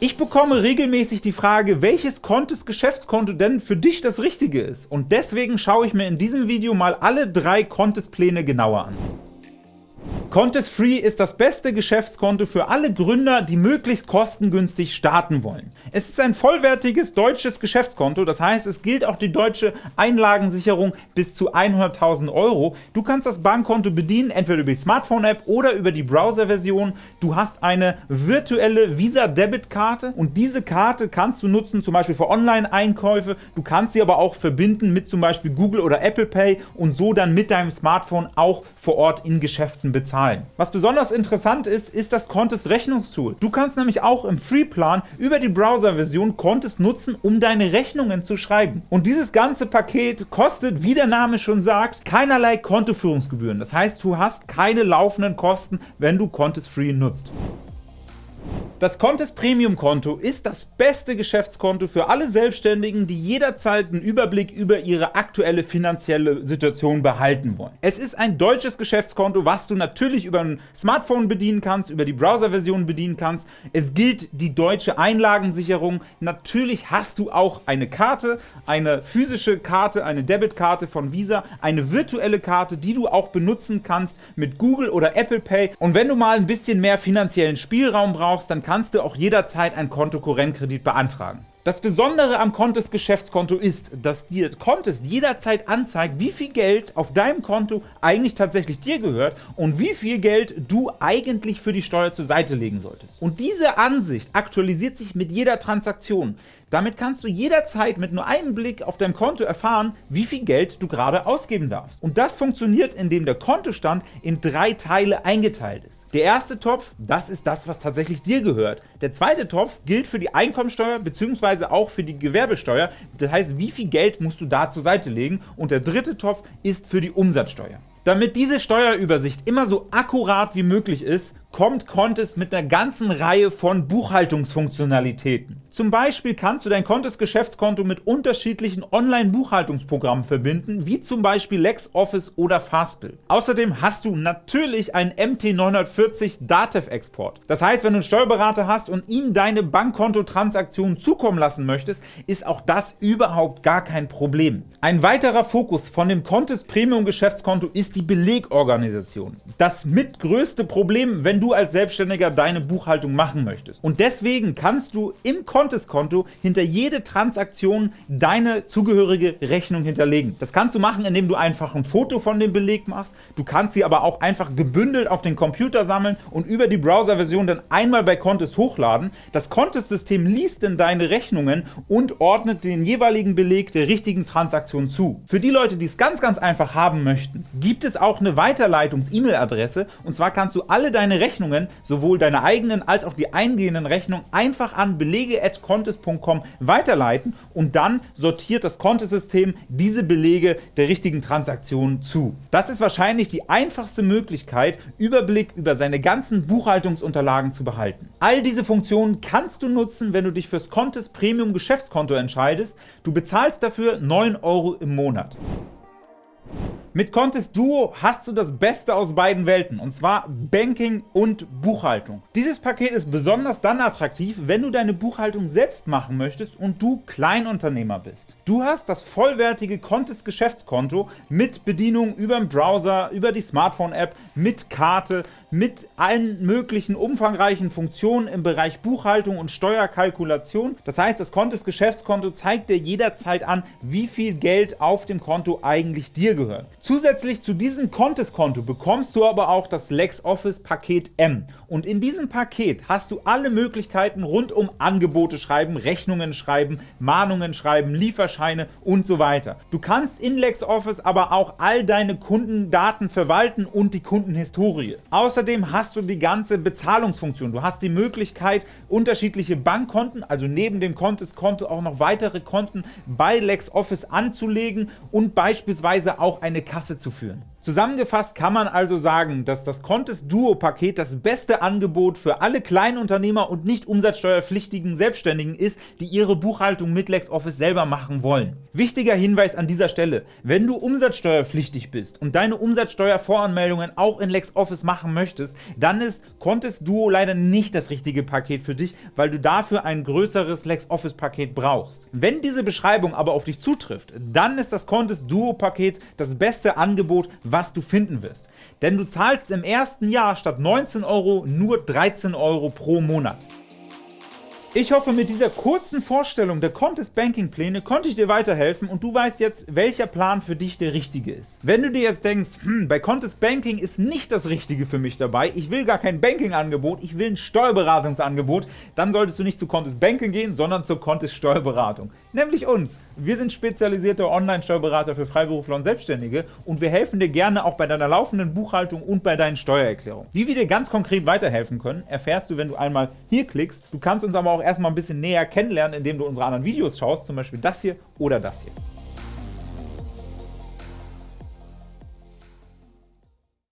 Ich bekomme regelmäßig die Frage, welches Contest Geschäftskonto denn für dich das richtige ist. Und deswegen schaue ich mir in diesem Video mal alle drei Contest Pläne genauer an. Contest Free ist das beste Geschäftskonto für alle Gründer, die möglichst kostengünstig starten wollen. Es ist ein vollwertiges deutsches Geschäftskonto, das heißt, es gilt auch die deutsche Einlagensicherung bis zu 100.000 Euro. Du kannst das Bankkonto bedienen, entweder über die Smartphone-App oder über die Browser-Version. Du hast eine virtuelle Visa-Debit-Karte und diese Karte kannst du nutzen, zum Beispiel für Online-Einkäufe. Du kannst sie aber auch verbinden mit zum Beispiel Google oder Apple Pay und so dann mit deinem Smartphone auch vor Ort in Geschäften bezahlen bezahlen. Was besonders interessant ist, ist das Contest Rechnungstool. Du kannst nämlich auch im Free-Plan über die Browser-Version Contest nutzen, um deine Rechnungen zu schreiben. Und dieses ganze Paket kostet, wie der Name schon sagt, keinerlei Kontoführungsgebühren. Das heißt, du hast keine laufenden Kosten, wenn du Contest Free nutzt. Das Contest Premium Konto ist das beste Geschäftskonto für alle Selbstständigen, die jederzeit einen Überblick über ihre aktuelle finanzielle Situation behalten wollen. Es ist ein deutsches Geschäftskonto, was du natürlich über ein Smartphone bedienen kannst, über die Browserversion bedienen kannst. Es gilt die deutsche Einlagensicherung. Natürlich hast du auch eine Karte, eine physische Karte, eine Debitkarte von Visa, eine virtuelle Karte, die du auch benutzen kannst mit Google oder Apple Pay. Und wenn du mal ein bisschen mehr finanziellen Spielraum brauchst, dann kannst du auch jederzeit einen Kontokorrentkredit beantragen. Das Besondere am Contest Geschäftskonto ist, dass dir Contest jederzeit anzeigt, wie viel Geld auf deinem Konto eigentlich tatsächlich dir gehört und wie viel Geld du eigentlich für die Steuer zur Seite legen solltest. Und diese Ansicht aktualisiert sich mit jeder Transaktion. Damit kannst du jederzeit mit nur einem Blick auf dein Konto erfahren, wie viel Geld du gerade ausgeben darfst. Und das funktioniert, indem der Kontostand in drei Teile eingeteilt ist. Der erste Topf, das ist das, was tatsächlich dir gehört. Der zweite Topf gilt für die Einkommensteuer bzw. auch für die Gewerbesteuer. Das heißt, wie viel Geld musst du da zur Seite legen. Und der dritte Topf ist für die Umsatzsteuer. Damit diese Steuerübersicht immer so akkurat wie möglich ist, kommt Contest mit einer ganzen Reihe von Buchhaltungsfunktionalitäten. Zum Beispiel kannst du dein Contest Geschäftskonto mit unterschiedlichen Online-Buchhaltungsprogrammen verbinden, wie zum Beispiel LexOffice oder Fastbill. Außerdem hast du natürlich einen MT940 Datev-Export. Das heißt, wenn du einen Steuerberater hast und ihm deine Bankkontotransaktionen zukommen lassen möchtest, ist auch das überhaupt gar kein Problem. Ein weiterer Fokus von dem Contest Premium Geschäftskonto ist die Belegorganisation. Das mitgrößte Problem, wenn du als Selbstständiger deine Buchhaltung machen möchtest. Und deswegen kannst du im Contest Contest-Konto hinter jede Transaktion deine zugehörige Rechnung hinterlegen. Das kannst du machen, indem du einfach ein Foto von dem Beleg machst. Du kannst sie aber auch einfach gebündelt auf den Computer sammeln und über die Browser-Version dann einmal bei Contest hochladen. Das Contest-System liest dann deine Rechnungen und ordnet den jeweiligen Beleg der richtigen Transaktion zu. Für die Leute, die es ganz, ganz einfach haben möchten, gibt es auch eine Weiterleitungs-E-Mail-Adresse und zwar kannst du alle deine Rechnungen, sowohl deine eigenen als auch die eingehenden Rechnungen, einfach an belege@ contest.com weiterleiten und dann sortiert das Kontosystem diese Belege der richtigen Transaktionen zu. Das ist wahrscheinlich die einfachste Möglichkeit, Überblick über seine ganzen Buchhaltungsunterlagen zu behalten. All diese Funktionen kannst du nutzen, wenn du dich fürs Contest Premium Geschäftskonto entscheidest. Du bezahlst dafür 9 Euro im Monat. Mit Contest Duo hast du das Beste aus beiden Welten, und zwar Banking und Buchhaltung. Dieses Paket ist besonders dann attraktiv, wenn du deine Buchhaltung selbst machen möchtest und du Kleinunternehmer bist. Du hast das vollwertige Contest Geschäftskonto mit Bedienung über den Browser, über die Smartphone-App, mit Karte, mit allen möglichen umfangreichen Funktionen im Bereich Buchhaltung und Steuerkalkulation. Das heißt, das Contest Geschäftskonto zeigt dir jederzeit an, wie viel Geld auf dem Konto eigentlich dir gehört. Zusätzlich zu diesem Contest-Konto bekommst du aber auch das LexOffice Paket M. Und in diesem Paket hast du alle Möglichkeiten rund um Angebote schreiben, Rechnungen schreiben, Mahnungen schreiben, Lieferscheine und so weiter. Du kannst in LexOffice aber auch all deine Kundendaten verwalten und die Kundenhistorie. Außerdem hast du die ganze Bezahlungsfunktion. Du hast die Möglichkeit, unterschiedliche Bankkonten, also neben dem Contest-Konto auch noch weitere Konten bei LexOffice anzulegen und beispielsweise auch eine Kasse zu führen. Zusammengefasst kann man also sagen, dass das Contest Duo-Paket das beste Angebot für alle Kleinunternehmer und nicht umsatzsteuerpflichtigen Selbstständigen ist, die ihre Buchhaltung mit LexOffice selber machen wollen. Wichtiger Hinweis an dieser Stelle, wenn du umsatzsteuerpflichtig bist und deine Umsatzsteuervoranmeldungen auch in LexOffice machen möchtest, dann ist Contest Duo leider nicht das richtige Paket für dich, weil du dafür ein größeres LexOffice-Paket brauchst. Wenn diese Beschreibung aber auf dich zutrifft, dann ist das Contest Duo-Paket das beste Angebot, was du finden wirst. Denn du zahlst im ersten Jahr statt 19 Euro nur 13 Euro pro Monat. Ich hoffe, mit dieser kurzen Vorstellung der Contest Banking Pläne konnte ich dir weiterhelfen und du weißt jetzt, welcher Plan für dich der richtige ist. Wenn du dir jetzt denkst, hm, bei Contest Banking ist nicht das Richtige für mich dabei, ich will gar kein Banking-Angebot, ich will ein Steuerberatungsangebot, dann solltest du nicht zu Contest Banking gehen, sondern zur Contest Steuerberatung. Nämlich uns. Wir sind spezialisierte Online-Steuerberater für Freiberufler und Selbstständige und wir helfen dir gerne auch bei deiner laufenden Buchhaltung und bei deinen Steuererklärungen. Wie wir dir ganz konkret weiterhelfen können, erfährst du, wenn du einmal hier klickst. Du kannst uns aber auch erstmal ein bisschen näher kennenlernen, indem du unsere anderen Videos schaust, zum Beispiel das hier oder das hier.